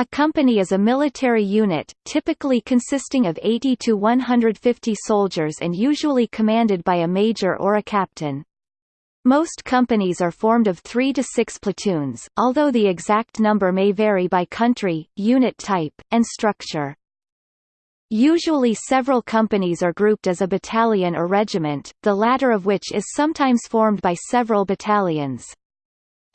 A company is a military unit, typically consisting of 80 to 150 soldiers and usually commanded by a major or a captain. Most companies are formed of three to six platoons, although the exact number may vary by country, unit type, and structure. Usually several companies are grouped as a battalion or regiment, the latter of which is sometimes formed by several battalions.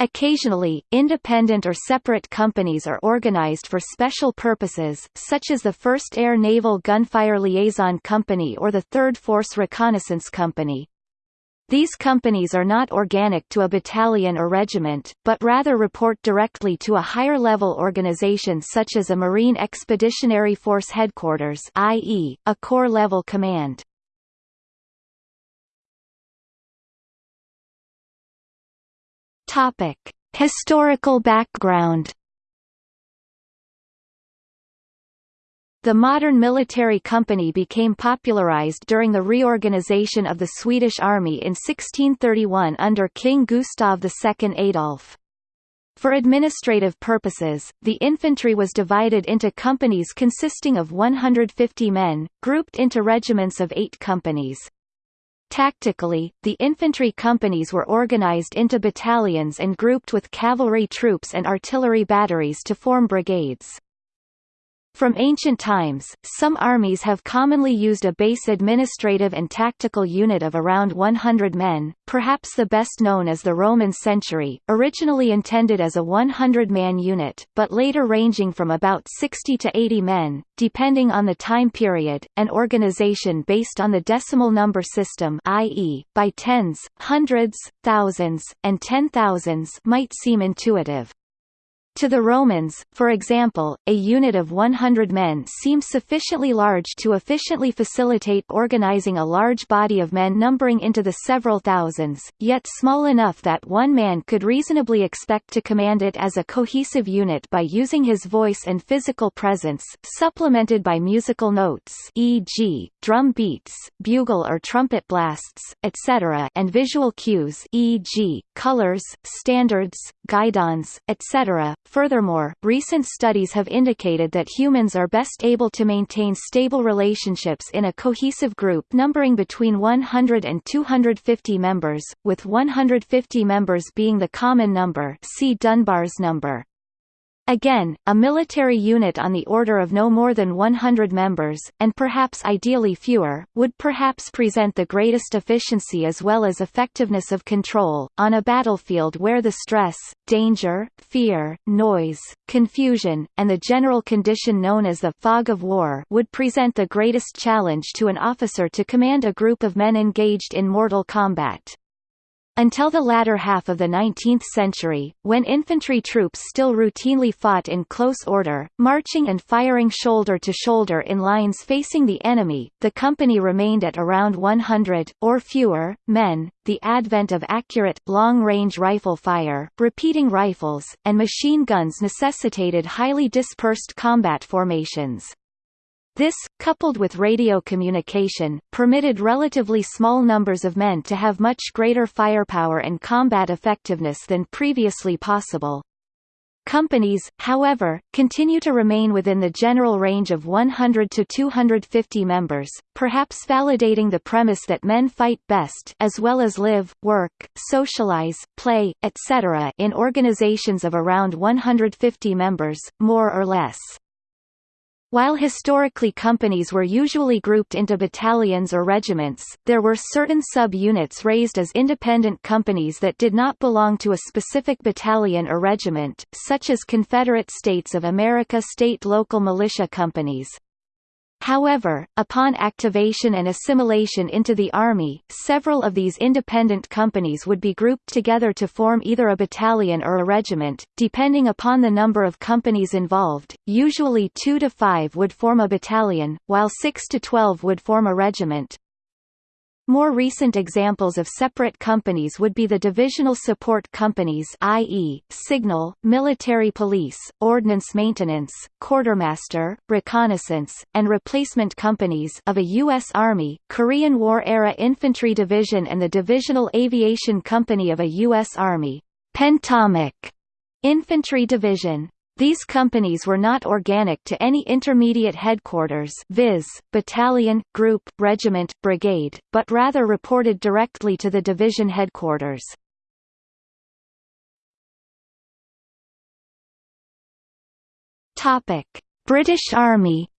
Occasionally, independent or separate companies are organized for special purposes, such as the 1st Air Naval Gunfire Liaison Company or the 3rd Force Reconnaissance Company. These companies are not organic to a battalion or regiment, but rather report directly to a higher-level organization such as a Marine Expeditionary Force Headquarters i.e., a corps-level command. Topic: Historical background. The modern military company became popularized during the reorganization of the Swedish army in 1631 under King Gustav II Adolf. For administrative purposes, the infantry was divided into companies consisting of 150 men, grouped into regiments of eight companies. Tactically, the infantry companies were organized into battalions and grouped with cavalry troops and artillery batteries to form brigades. From ancient times, some armies have commonly used a base administrative and tactical unit of around 100 men, perhaps the best known as the Roman century, originally intended as a 100-man unit, but later ranging from about 60 to 80 men, depending on the time period. An organization based on the decimal number system i.e., by tens, hundreds, thousands, and ten thousands might seem intuitive. To the Romans, for example, a unit of 100 men seems sufficiently large to efficiently facilitate organizing a large body of men numbering into the several thousands, yet small enough that one man could reasonably expect to command it as a cohesive unit by using his voice and physical presence, supplemented by musical notes e.g., drum beats, bugle or trumpet blasts, etc. and visual cues e.g., colors, standards, guidons, etc Furthermore, recent studies have indicated that humans are best able to maintain stable relationships in a cohesive group numbering between 100 and 250 members, with 150 members being the common number see Dunbar's number. Again, a military unit on the order of no more than 100 members, and perhaps ideally fewer, would perhaps present the greatest efficiency as well as effectiveness of control, on a battlefield where the stress, danger, fear, noise, confusion, and the general condition known as the fog of war would present the greatest challenge to an officer to command a group of men engaged in mortal combat. Until the latter half of the 19th century, when infantry troops still routinely fought in close order, marching and firing shoulder to shoulder in lines facing the enemy, the company remained at around 100, or fewer, men. The advent of accurate, long-range rifle fire, repeating rifles, and machine guns necessitated highly dispersed combat formations. This, coupled with radio communication, permitted relatively small numbers of men to have much greater firepower and combat effectiveness than previously possible. Companies, however, continue to remain within the general range of 100 to 250 members, perhaps validating the premise that men fight best as well as live, work, socialize, play, etc. in organizations of around 150 members, more or less. While historically companies were usually grouped into battalions or regiments, there were certain sub-units raised as independent companies that did not belong to a specific battalion or regiment, such as Confederate States of America state local militia companies. However, upon activation and assimilation into the Army, several of these independent companies would be grouped together to form either a battalion or a regiment, depending upon the number of companies involved, usually 2 to 5 would form a battalion, while 6 to 12 would form a regiment, more recent examples of separate companies would be the divisional support companies i.e., signal, military police, ordnance maintenance, quartermaster, reconnaissance, and replacement companies of a U.S. Army, Korean War-era infantry division and the divisional aviation company of a U.S. Army, Pentomic infantry division. These companies were not organic to any intermediate headquarters viz., battalion, group, regiment, brigade, but rather reported directly to the division headquarters. British Army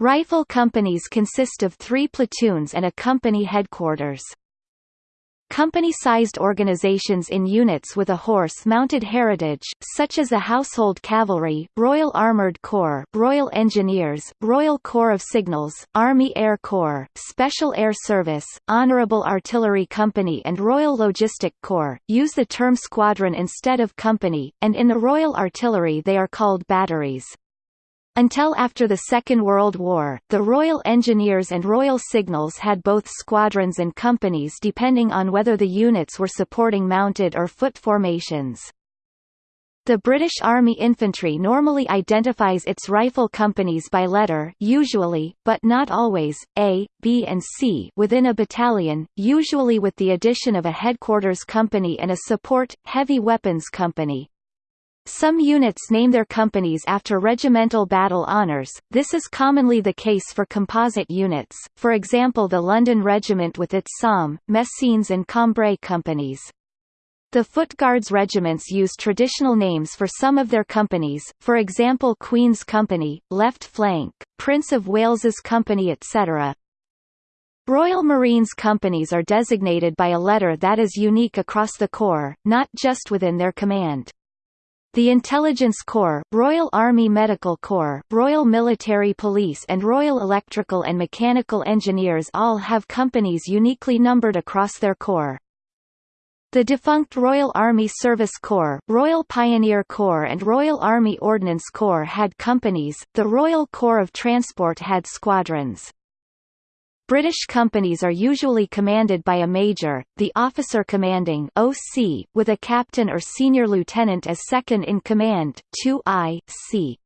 Rifle companies consist of three platoons and a company headquarters. Company-sized organizations in units with a horse-mounted heritage, such as the Household Cavalry, Royal Armoured Corps, Royal Engineers, Royal Corps of Signals, Army Air Corps, Special Air Service, Honourable Artillery Company and Royal Logistic Corps, use the term squadron instead of company, and in the Royal Artillery they are called batteries. Until after the Second World War, the Royal Engineers and Royal Signals had both squadrons and companies depending on whether the units were supporting mounted or foot formations. The British Army Infantry normally identifies its rifle companies by letter usually, but not always, A, B and C within a battalion, usually with the addition of a headquarters company and a support, heavy weapons company. Some units name their companies after regimental battle honours, this is commonly the case for composite units, for example the London Regiment with its Somme, Messines and Cambrai companies. The Foot Guards regiments use traditional names for some of their companies, for example Queen's Company, Left Flank, Prince of Wales's Company etc. Royal Marines companies are designated by a letter that is unique across the Corps, not just within their command. The Intelligence Corps, Royal Army Medical Corps, Royal Military Police and Royal Electrical and Mechanical Engineers all have companies uniquely numbered across their corps. The defunct Royal Army Service Corps, Royal Pioneer Corps and Royal Army Ordnance Corps had companies, the Royal Corps of Transport had squadrons. British companies are usually commanded by a major, the officer commanding OC, with a captain or senior lieutenant as second in command 2I, C.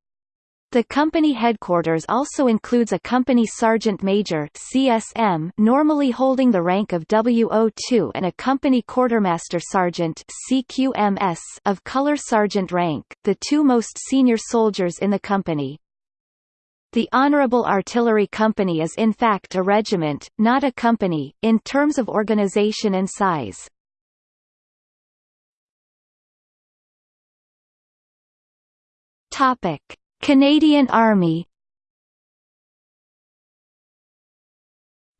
The company headquarters also includes a company sergeant major CSM normally holding the rank of WO2 and a company quartermaster sergeant CQMS of color sergeant rank, the two most senior soldiers in the company. The Honourable Artillery Company is in fact a regiment, not a company, in terms of organisation and size. Topic: Canadian Army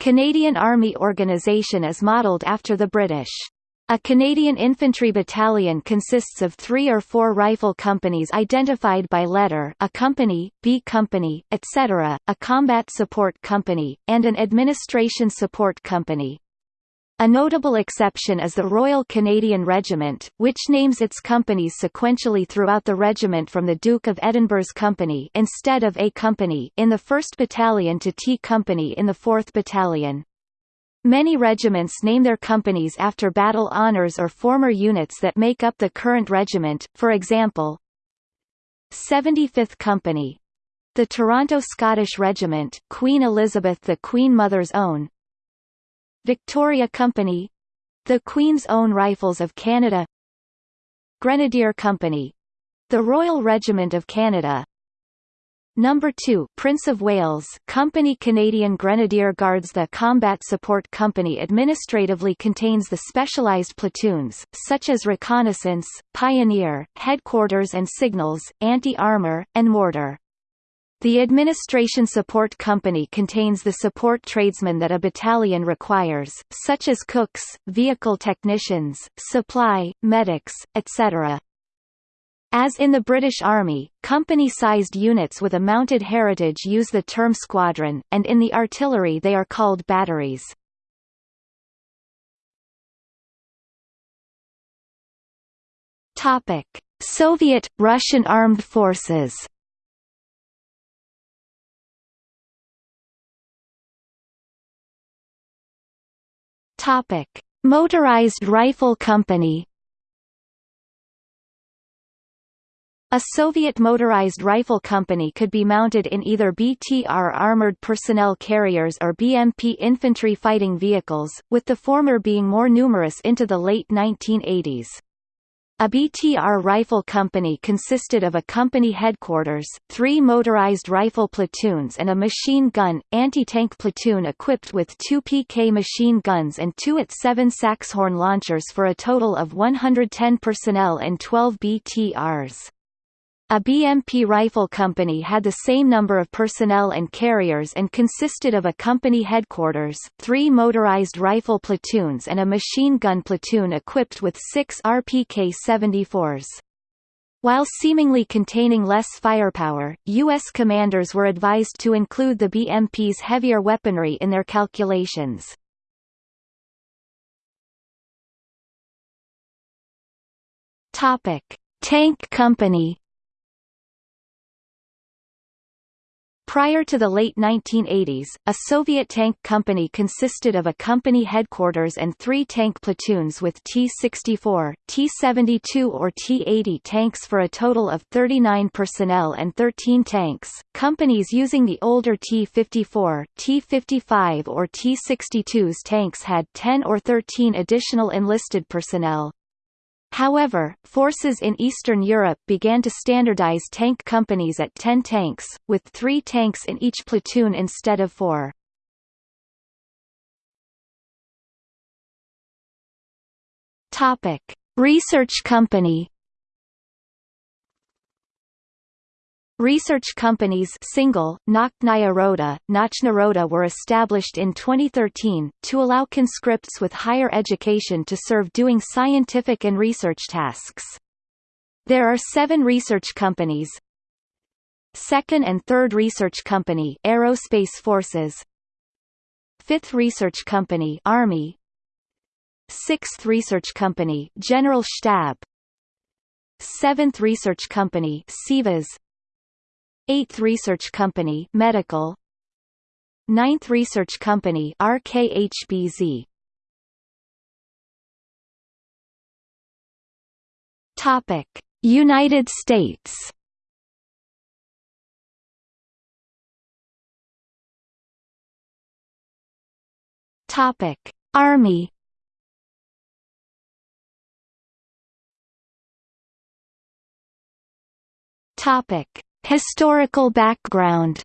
Canadian Army organisation is modelled after the British. A Canadian infantry battalion consists of three or four rifle companies identified by letter a company, B company, etc., a combat support company, and an administration support company. A notable exception is the Royal Canadian Regiment, which names its companies sequentially throughout the regiment from the Duke of Edinburgh's company instead of A company in the 1st Battalion to T company in the 4th Battalion. Many regiments name their companies after battle honours or former units that make up the current regiment, for example 75th Company the Toronto Scottish Regiment, Queen Elizabeth the Queen Mother's Own Victoria Company the Queen's Own Rifles of Canada Grenadier Company the Royal Regiment of Canada Number 2 Prince of Wales Company Canadian Grenadier Guards The Combat Support Company administratively contains the specialized platoons, such as reconnaissance, pioneer, headquarters and signals, anti-armor, and mortar. The Administration Support Company contains the support tradesmen that a battalion requires, such as cooks, vehicle technicians, supply, medics, etc. As in the British Army, company-sized units with a mounted heritage use the term squadron, and in the artillery they are called batteries. Topic: Soviet Russian armed forces. Topic: Motorized Rifle Company. A Soviet motorized rifle company could be mounted in either BTR armored personnel carriers or BMP infantry fighting vehicles, with the former being more numerous into the late 1980s. A BTR rifle company consisted of a company headquarters, three motorized rifle platoons and a machine gun, anti-tank platoon equipped with two PK machine guns and two AT-7 Saxhorn launchers for a total of 110 personnel and 12 BTRs. A BMP rifle company had the same number of personnel and carriers and consisted of a company headquarters, three motorized rifle platoons and a machine gun platoon equipped with six RPK-74s. While seemingly containing less firepower, U.S. commanders were advised to include the BMP's heavier weaponry in their calculations. Tank Company Prior to the late 1980s, a Soviet tank company consisted of a company headquarters and three tank platoons with T-64, T-72 or T-80 tanks for a total of 39 personnel and 13 tanks. Companies using the older T-54, T-55 or T-62s tanks had 10 or 13 additional enlisted personnel. However, forces in Eastern Europe began to standardize tank companies at 10 tanks, with three tanks in each platoon instead of four. Research company Research companies single, Nakhnayaroda, Nachnaroda were established in 2013, to allow conscripts with higher education to serve doing scientific and research tasks. There are seven research companies. Second and Third Research Company Aerospace Forces. Fifth Research Company Army. Sixth Research Company General Stab Seventh Research Company SIVAS. 8th Research Company Medical. 9th Research Company RKHBZ Topic. United States. Topic. Army. Topic. Historical background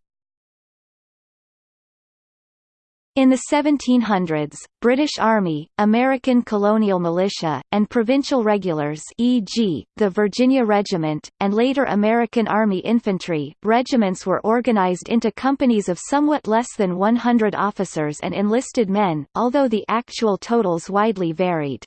In the 1700s, British Army, American colonial militia, and provincial regulars e.g., the Virginia Regiment, and later American Army infantry, regiments were organized into companies of somewhat less than 100 officers and enlisted men, although the actual totals widely varied.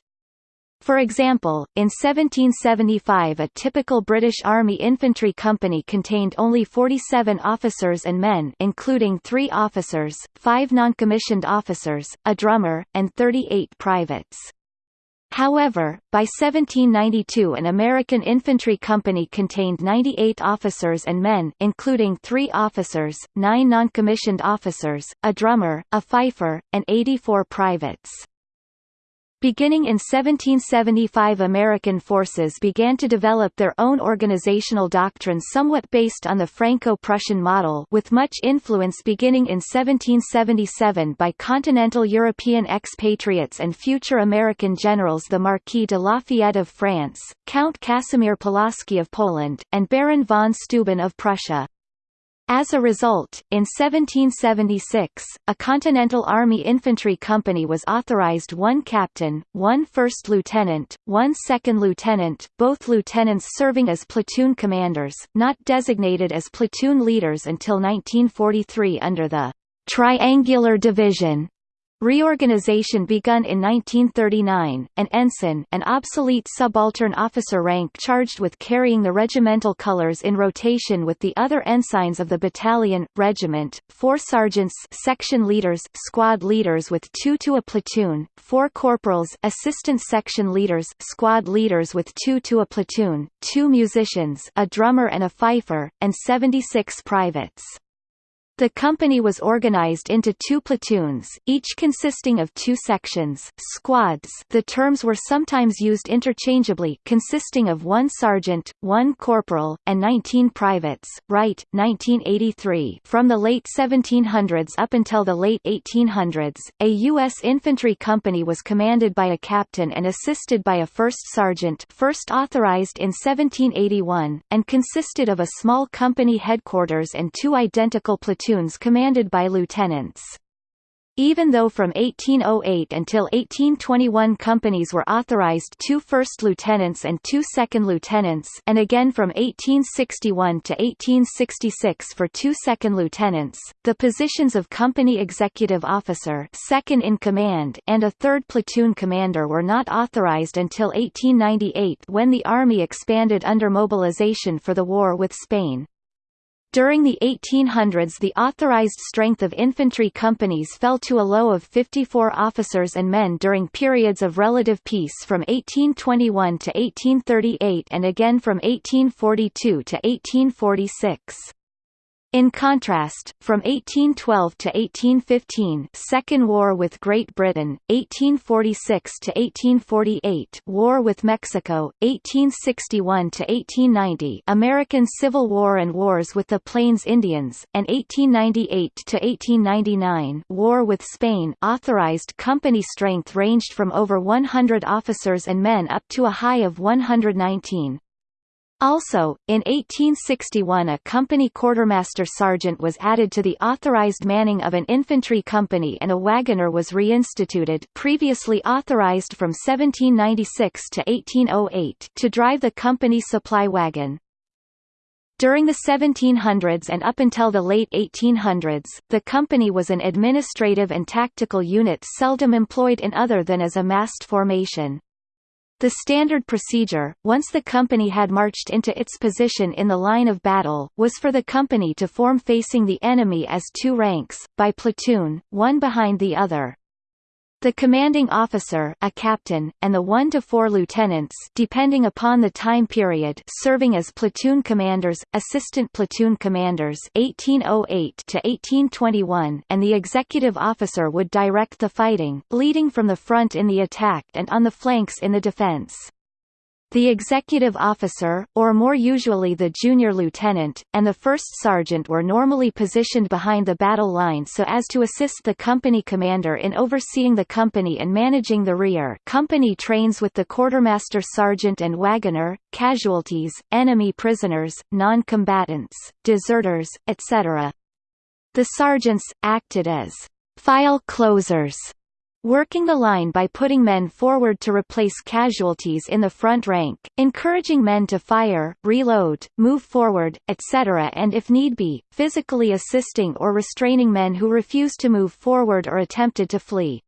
For example, in 1775 a typical British Army infantry company contained only 47 officers and men including three officers, five non-commissioned officers, a drummer, and 38 privates. However, by 1792 an American infantry company contained 98 officers and men including three officers, nine non-commissioned officers, a drummer, a fifer, and 84 privates. Beginning in 1775 American forces began to develop their own organizational doctrine somewhat based on the Franco-Prussian model with much influence beginning in 1777 by continental European expatriates and future American generals the Marquis de Lafayette of France, Count Casimir Pulaski of Poland, and Baron von Steuben of Prussia. As a result, in 1776, a Continental Army Infantry Company was authorized one captain, one first lieutenant, one second lieutenant, both lieutenants serving as platoon commanders, not designated as platoon leaders until 1943 under the Triangular Division Reorganization begun in 1939, an ensign an obsolete subaltern officer rank charged with carrying the regimental colors in rotation with the other ensigns of the battalion, regiment, four sergeants section leaders squad leaders with two to a platoon, four corporals assistant section leaders squad leaders with two to a platoon, two musicians a drummer and a fifer, and 76 privates. The company was organized into two platoons, each consisting of two sections, squads the terms were sometimes used interchangeably consisting of one sergeant, one corporal, and 19 privates. Wright, 1983 From the late 1700s up until the late 1800s, a U.S. infantry company was commanded by a captain and assisted by a first sergeant first authorized in 1781, and consisted of a small company headquarters and two identical platoons platoons commanded by lieutenants. Even though from 1808 until 1821 companies were authorized two first lieutenants and two second lieutenants and again from 1861 to 1866 for two second lieutenants, the positions of company executive officer second in command and a third platoon commander were not authorized until 1898 when the Army expanded under mobilization for the war with Spain. During the 1800s the authorized strength of infantry companies fell to a low of 54 officers and men during periods of relative peace from 1821 to 1838 and again from 1842 to 1846. In contrast, from 1812 to 1815 Second War with Great Britain, 1846 to 1848 War with Mexico, 1861 to 1890 American Civil War and wars with the Plains Indians, and 1898 to 1899 War with Spain authorized company strength ranged from over 100 officers and men up to a high of 119. Also, in 1861 a company quartermaster sergeant was added to the authorized manning of an infantry company and a wagoner was reinstituted previously authorized from 1796 to 1808 to drive the company supply wagon. During the 1700s and up until the late 1800s, the company was an administrative and tactical unit seldom employed in other than as a massed formation. The standard procedure, once the company had marched into its position in the line of battle, was for the company to form facing the enemy as two ranks, by platoon, one behind the other. The commanding officer a captain, and the one to four lieutenants depending upon the time period serving as platoon commanders, assistant platoon commanders 1808 to 1821 and the executive officer would direct the fighting, leading from the front in the attack and on the flanks in the defense. The executive officer, or more usually the junior lieutenant, and the first sergeant were normally positioned behind the battle line so as to assist the company commander in overseeing the company and managing the rear company trains with the quartermaster sergeant and wagoner, casualties, enemy prisoners, non-combatants, deserters, etc. The sergeants, acted as file closers working the line by putting men forward to replace casualties in the front rank, encouraging men to fire, reload, move forward, etc. and if need be, physically assisting or restraining men who refused to move forward or attempted to flee.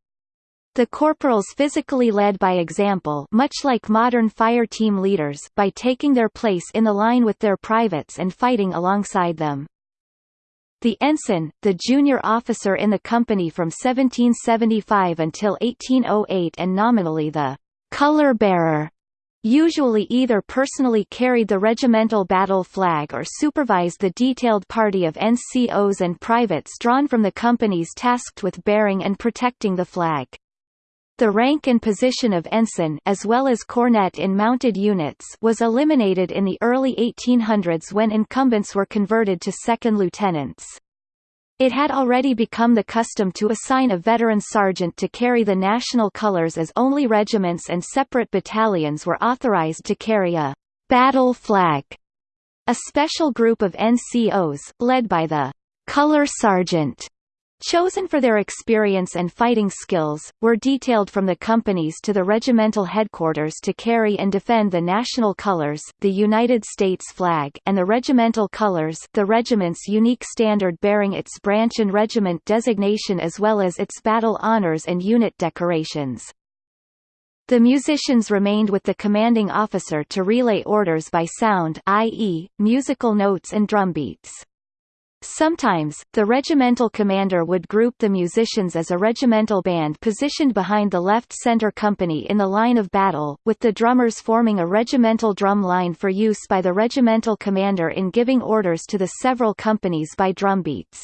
The corporals physically led by example much like modern fire team leaders by taking their place in the line with their privates and fighting alongside them. The ensign, the junior officer in the company from 1775 until 1808 and nominally the color bearer, usually either personally carried the regimental battle flag or supervised the detailed party of NCOs and privates drawn from the companies tasked with bearing and protecting the flag. The rank and position of ensign as well as cornet in mounted units was eliminated in the early 1800s when incumbents were converted to second lieutenants. It had already become the custom to assign a veteran sergeant to carry the national colors as only regiments and separate battalions were authorized to carry a battle flag. A special group of NCOs, led by the color sergeant, chosen for their experience and fighting skills, were detailed from the companies to the regimental headquarters to carry and defend the national colors, the United States flag and the regimental colors the regiment's unique standard bearing its branch and regiment designation as well as its battle honors and unit decorations. The musicians remained with the commanding officer to relay orders by sound i.e., musical notes and drumbeats. Sometimes, the regimental commander would group the musicians as a regimental band positioned behind the left-center company in the line of battle, with the drummers forming a regimental drum line for use by the regimental commander in giving orders to the several companies by drumbeats.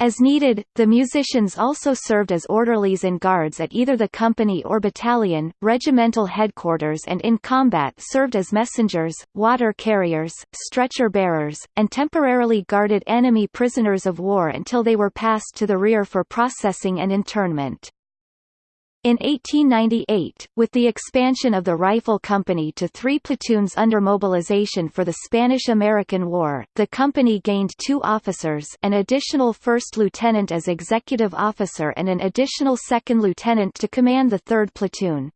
As needed, the musicians also served as orderlies and guards at either the company or battalion, regimental headquarters and in combat served as messengers, water carriers, stretcher bearers, and temporarily guarded enemy prisoners of war until they were passed to the rear for processing and internment. In 1898, with the expansion of the Rifle Company to three platoons under mobilization for the Spanish–American War, the company gained two officers an additional first lieutenant as executive officer and an additional second lieutenant to command the third platoon.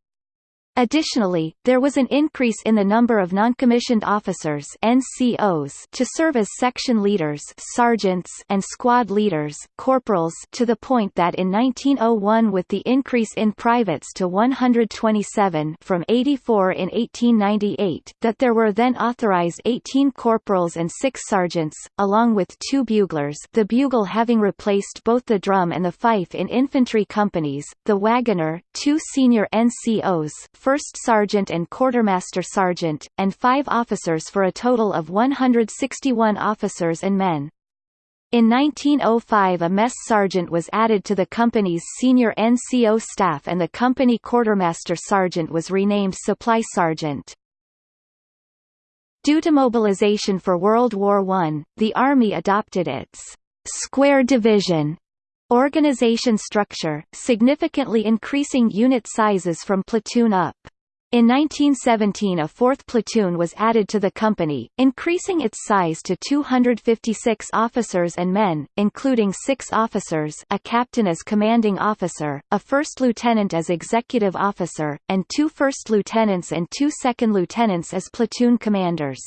Additionally, there was an increase in the number of noncommissioned officers NCOs to serve as section leaders sergeants and squad leaders corporals to the point that in 1901 with the increase in privates to 127 from 84 in 1898, that there were then authorized 18 corporals and 6 sergeants, along with two buglers the bugle having replaced both the drum and the fife in infantry companies, the wagoner, two senior NCOs first sergeant and quartermaster sergeant, and five officers for a total of 161 officers and men. In 1905 a mess sergeant was added to the company's senior NCO staff and the company quartermaster sergeant was renamed supply sergeant. Due to mobilization for World War I, the Army adopted its «square division» Organization structure, significantly increasing unit sizes from platoon up. In 1917 a fourth platoon was added to the company, increasing its size to 256 officers and men, including six officers a captain as commanding officer, a first lieutenant as executive officer, and two first lieutenants and two second lieutenants as platoon commanders.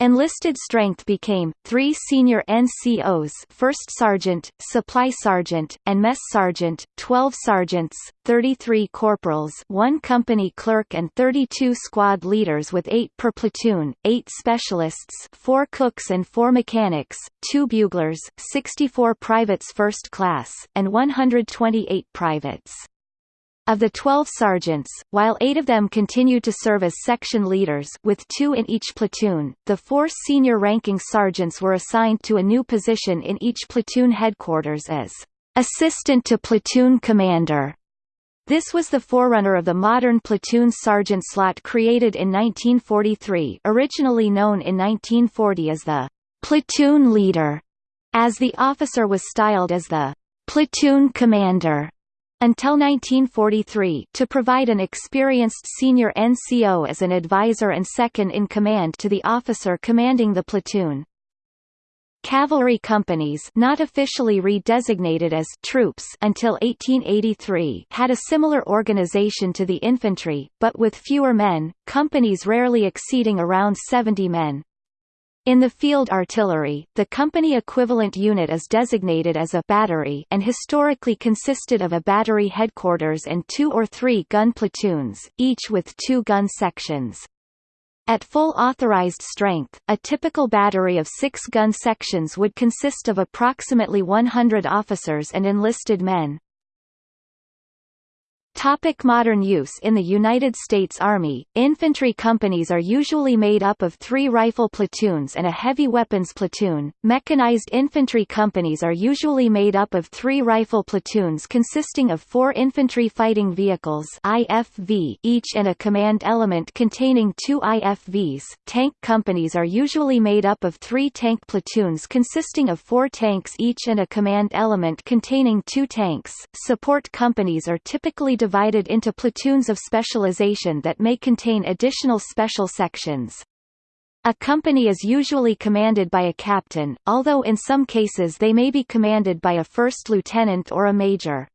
Enlisted strength became, three senior NCOs first sergeant, supply sergeant, and mess sergeant, 12 sergeants, 33 corporals one company clerk and 32 squad leaders with 8 per platoon, 8 specialists 4 cooks and 4 mechanics, 2 buglers, 64 privates first class, and 128 privates. Of the 12 sergeants, while eight of them continued to serve as section leaders with two in each platoon, the four senior ranking sergeants were assigned to a new position in each platoon headquarters as assistant to platoon commander. This was the forerunner of the modern platoon sergeant slot created in 1943 originally known in 1940 as the platoon leader, as the officer was styled as the platoon commander until 1943 to provide an experienced senior NCO as an advisor and second-in-command to the officer commanding the platoon. Cavalry companies not officially redesignated as troops until 1883 had a similar organization to the infantry, but with fewer men, companies rarely exceeding around 70 men. In the field artillery, the company equivalent unit is designated as a battery and historically consisted of a battery headquarters and two or three gun platoons, each with two gun sections. At full authorized strength, a typical battery of six gun sections would consist of approximately 100 officers and enlisted men. Topic modern use In the United States Army, infantry companies are usually made up of three rifle platoons and a heavy weapons platoon. Mechanized infantry companies are usually made up of three rifle platoons consisting of four infantry fighting vehicles IFV, each and a command element containing two IFVs. Tank companies are usually made up of three tank platoons consisting of four tanks each and a command element containing two tanks. Support companies are typically divided into platoons of specialization that may contain additional special sections. A company is usually commanded by a captain, although in some cases they may be commanded by a first lieutenant or a major.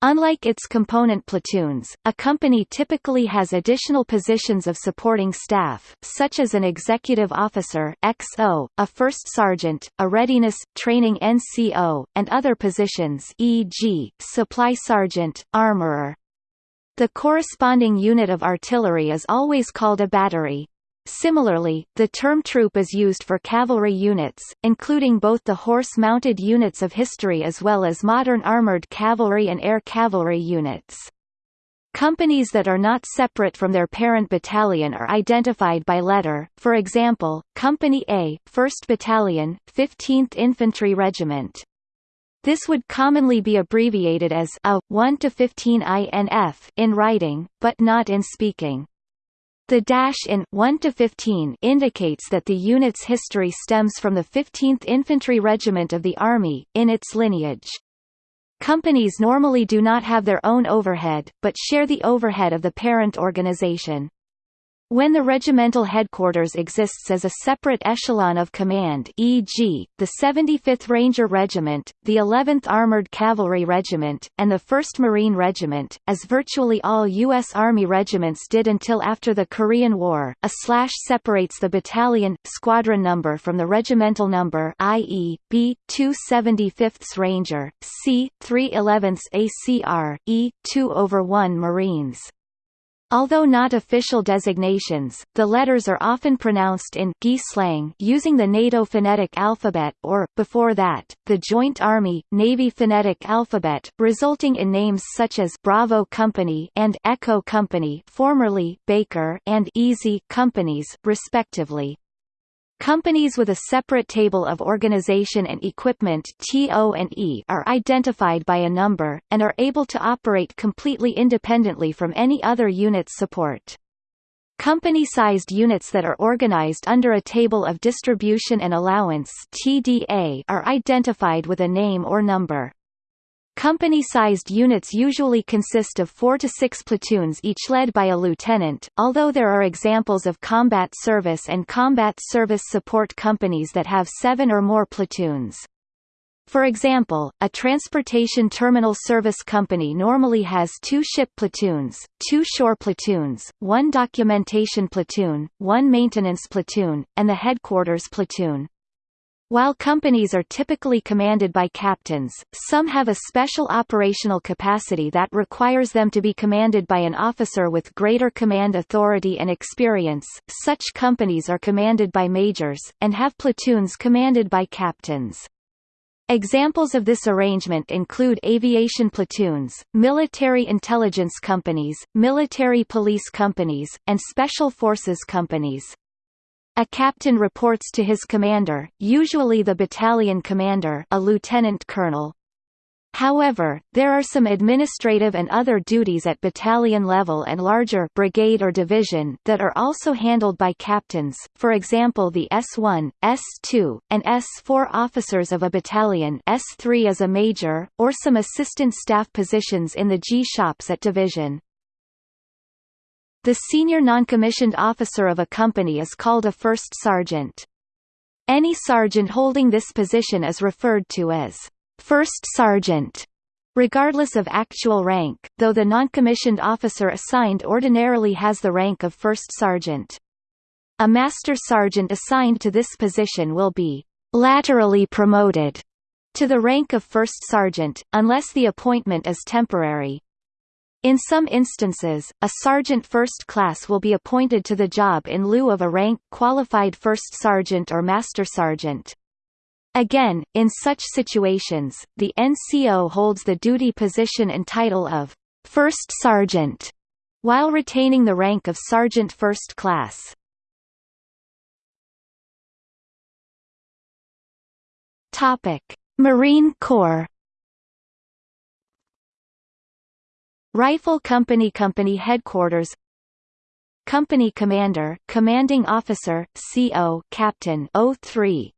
Unlike its component platoons, a company typically has additional positions of supporting staff, such as an executive officer XO, a first sergeant, a readiness, training NCO, and other positions e.g., supply sergeant, armorer. The corresponding unit of artillery is always called a battery. Similarly, the term troop is used for cavalry units, including both the horse-mounted units of history as well as modern armored cavalry and air cavalry units. Companies that are not separate from their parent battalion are identified by letter, for example, Company A, 1st Battalion, 15th Infantry Regiment. This would commonly be abbreviated as a 1 to 15 INF in writing, but not in speaking. The dash in 1 to 15 indicates that the unit's history stems from the 15th Infantry Regiment of the Army, in its lineage. Companies normally do not have their own overhead, but share the overhead of the parent organization. When the regimental headquarters exists as a separate echelon of command e.g., the 75th Ranger Regiment, the 11th Armored Cavalry Regiment, and the 1st Marine Regiment, as virtually all U.S. Army regiments did until after the Korean War, a slash separates the battalion, squadron number from the regimental number i.e., B, 275th Ranger, C, 311th ACR, E, 2 over 1 Marines. Although not official designations, the letters are often pronounced in GI slang using the NATO phonetic alphabet or, before that, the Joint Army-Navy phonetic alphabet, resulting in names such as Bravo Company and Echo Company formerly Baker and Easy companies, respectively. Companies with a separate table of organization and equipment TO&E are identified by a number, and are able to operate completely independently from any other unit's support. Company-sized units that are organized under a Table of Distribution and Allowance TDA are identified with a name or number. Company-sized units usually consist of four to six platoons each led by a lieutenant, although there are examples of combat service and combat service support companies that have seven or more platoons. For example, a transportation terminal service company normally has two ship platoons, two shore platoons, one documentation platoon, one maintenance platoon, and the headquarters platoon. While companies are typically commanded by captains, some have a special operational capacity that requires them to be commanded by an officer with greater command authority and experience. Such companies are commanded by majors, and have platoons commanded by captains. Examples of this arrangement include aviation platoons, military intelligence companies, military police companies, and special forces companies. A captain reports to his commander, usually the battalion commander a lieutenant colonel. However, there are some administrative and other duties at battalion level and larger brigade or division that are also handled by captains, for example the S1, S2, and S4 officers of a battalion S3 as a major, or some assistant staff positions in the G-shops at division. The senior noncommissioned officer of a company is called a first sergeant. Any sergeant holding this position is referred to as first sergeant, regardless of actual rank, though the noncommissioned officer assigned ordinarily has the rank of first sergeant. A master sergeant assigned to this position will be laterally promoted to the rank of first sergeant, unless the appointment is temporary. In some instances, a sergeant first class will be appointed to the job in lieu of a rank qualified first sergeant or master sergeant. Again, in such situations, the NCO holds the duty position and title of first sergeant, while retaining the rank of sergeant first class. Topic: Marine Corps Rifle Company Company Headquarters. Company Commander Commanding Officer CO Captain O3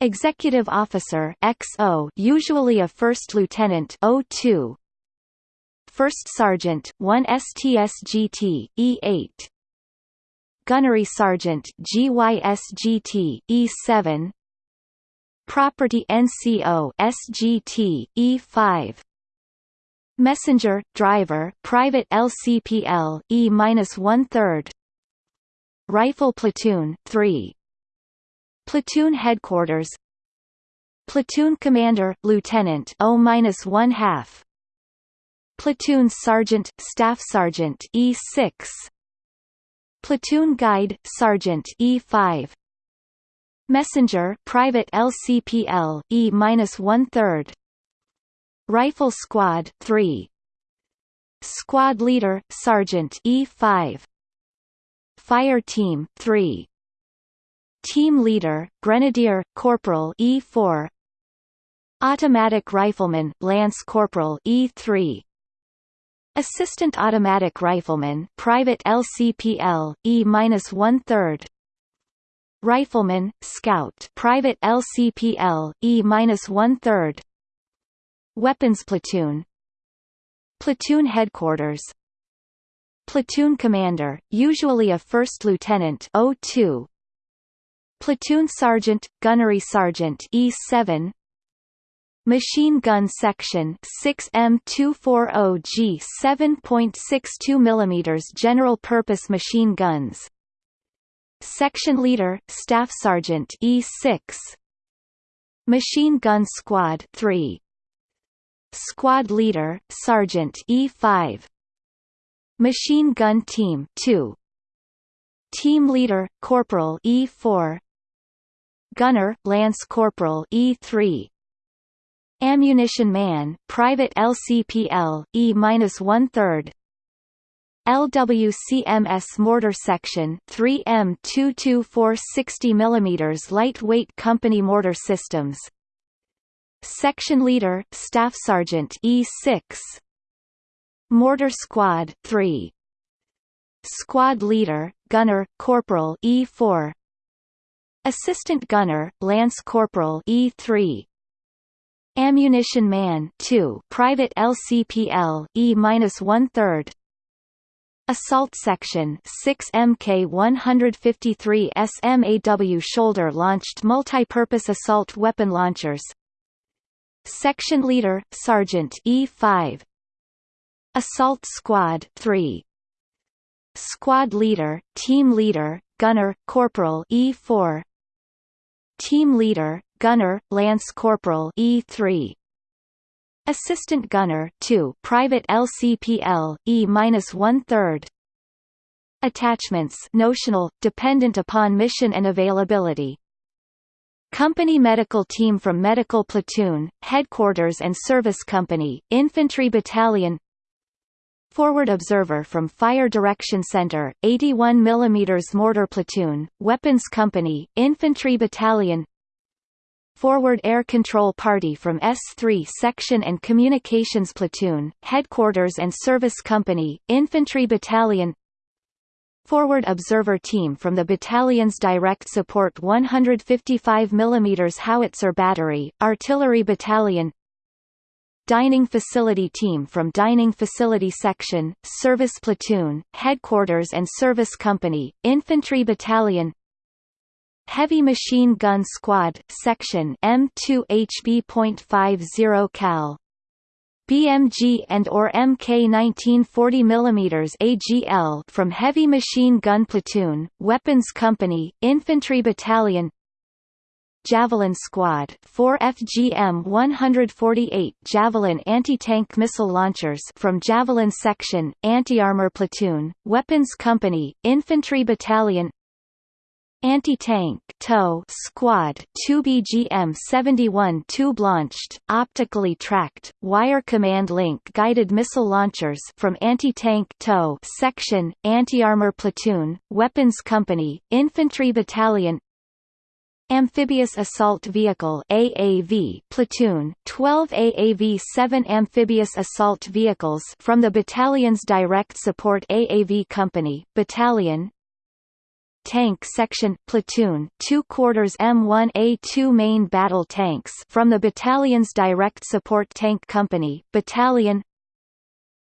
Executive Officer XO usually a First Lieutenant 02 First Sergeant 1 STSGT E8 Gunnery Sergeant GYSGT E7 Property NCO SGT E5 Messenger, driver, private LCPL, E minus one third. Rifle platoon, three. Platoon headquarters. Platoon commander, lieutenant, O minus one half. Platoon sergeant, staff sergeant, E six. Platoon guide, sergeant, E five. Messenger, private LCPL, E minus one third. Rifle Squad 3 Squad Leader Sergeant E5 Fire Team 3 Team Leader Grenadier Corporal E4 Automatic Rifleman Lance Corporal E3 Assistant Automatic Rifleman Private LCPL E-1 third. Rifleman Scout Private LCPL E-1 third Weapons Platoon. Platoon Headquarters. Platoon Commander, usually a First Lieutenant O2 Platoon Sergeant, Gunnery Sergeant E7 Machine Gun Section 6M240G 7.62 mm General Purpose Machine Guns. Section Leader, Staff Sergeant E6 Machine Gun Squad 3 Squad Leader, Sergeant E5 Machine Gun Team 2 Team Leader, Corporal E4 Gunner, Lance Corporal E3 Ammunition Man, Private LCPL, E-1 third. LWCMS Mortar Section 3M224 60 mm Lightweight Company Mortar Systems Section Leader, Staff Sergeant E6 Mortar Squad 3 Squad Leader, Gunner, Corporal E4 Assistant Gunner, Lance Corporal E3 Ammunition Man 2 Private LCPL E-1 third. Assault Section 6 Mk153 SMAW shoulder launched multi-purpose assault weapon launchers Section Leader Sergeant E5 Assault Squad 3 Squad Leader Team Leader Gunner Corporal E4 Team Leader Gunner, Lance Corporal E3 Assistant Gunner 2 Private LCPL, E-1 third. Attachments notional, dependent upon mission and availability Company Medical Team from Medical Platoon, Headquarters and Service Company, Infantry Battalion. Forward Observer from Fire Direction Center, 81 mm Mortar Platoon, Weapons Company, Infantry Battalion. Forward Air Control Party from S3 Section and Communications Platoon, Headquarters and Service Company, Infantry Battalion Forward Observer Team from the battalion's Direct Support 155 mm Howitzer Battery, Artillery Battalion Dining Facility Team from Dining Facility Section, Service Platoon, Headquarters and Service Company, Infantry Battalion Heavy Machine Gun Squad Section M2HB.50 cal BMG and or MK 1940 mm AGL from Heavy Machine Gun Platoon, Weapons Company, Infantry Battalion Javelin Squad 4 FGM 148 Javelin anti-tank missile launchers from Javelin Section, Anti-Armor Platoon, Weapons Company, Infantry Battalion Anti-tank TOW squad 2 BGM 71 tube launched, optically tracked, wire command link guided missile launchers from Anti-tank TOW section, Anti-armor platoon, Weapons Company, Infantry Battalion Amphibious Assault Vehicle AAV platoon 12 AAV-7 amphibious assault vehicles from the battalion's direct support AAV company battalion Tank Section Platoon 2 quarters M1A2 main battle tanks from the battalion's direct support tank company battalion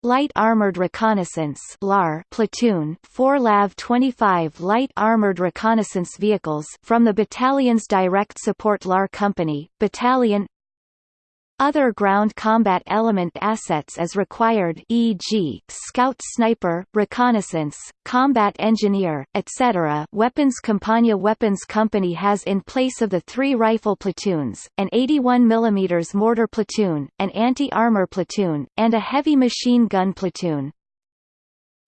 Light Armored Reconnaissance LAR platoon 4 LAV 25 light armored reconnaissance vehicles from the battalion's direct support LAR company battalion other ground combat element assets as required e.g., scout sniper, reconnaissance, combat engineer, etc. Weapons Compania Weapons Company has in place of the three rifle platoons, an 81 mm mortar platoon, an anti-armor platoon, and a heavy machine gun platoon.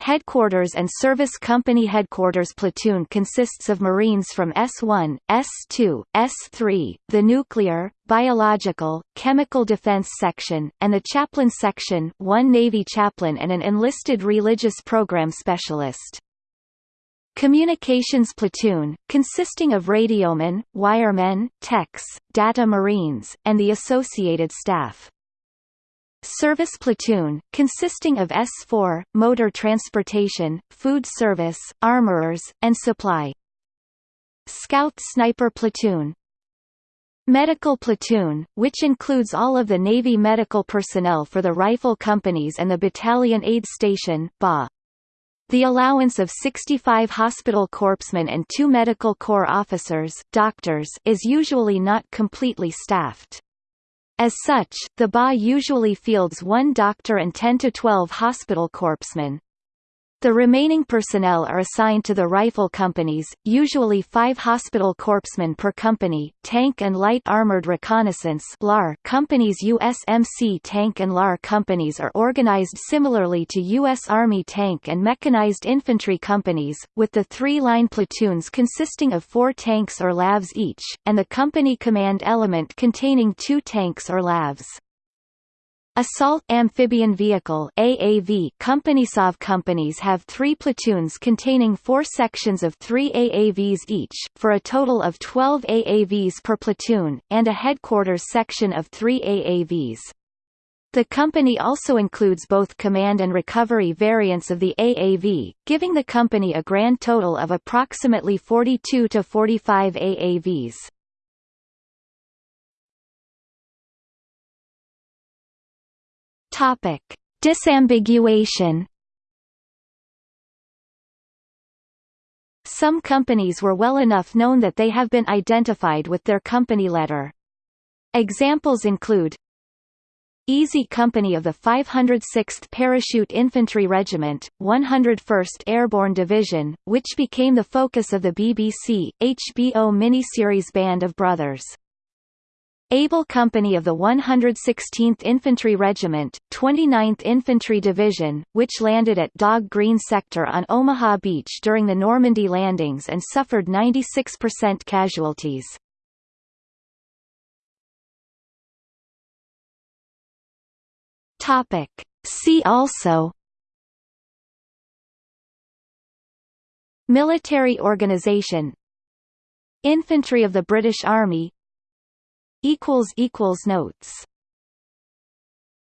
Headquarters and Service Company Headquarters platoon consists of Marines from S1, S2, S3, the Nuclear, Biological, Chemical Defense Section, and the Chaplain Section one Navy chaplain and an enlisted religious program specialist. Communications platoon, consisting of radiomen, wiremen, techs, data marines, and the associated staff. Service platoon, consisting of S4, motor transportation, food service, armorers, and supply. Scout Sniper Platoon Medical Platoon, which includes all of the Navy medical personnel for the rifle companies and the Battalion Aid Station BA. The allowance of 65 hospital corpsmen and two medical corps officers doctors is usually not completely staffed. As such, the BA usually fields one doctor and 10 to 12 hospital corpsmen. The remaining personnel are assigned to the rifle companies, usually five hospital corpsmen per company, tank and light armored reconnaissance companies USMC tank and LAR companies are organized similarly to U.S. Army tank and mechanized infantry companies, with the three line platoons consisting of four tanks or LAVs each, and the company command element containing two tanks or LAVs. Assault Amphibian Vehicle AAV Companies AAV companies have three platoons containing four sections of three AAVs each, for a total of 12 AAVs per platoon, and a headquarters section of three AAVs. The company also includes both command and recovery variants of the AAV, giving the company a grand total of approximately 42 to 45 AAVs. Topic: Disambiguation. Some companies were well enough known that they have been identified with their company letter. Examples include Easy Company of the 506th Parachute Infantry Regiment, 101st Airborne Division, which became the focus of the BBC, HBO miniseries Band of Brothers. Able Company of the 116th Infantry Regiment, 29th Infantry Division, which landed at Dog Green Sector on Omaha Beach during the Normandy landings and suffered 96% casualties. See also Military organization Infantry of the British Army Notes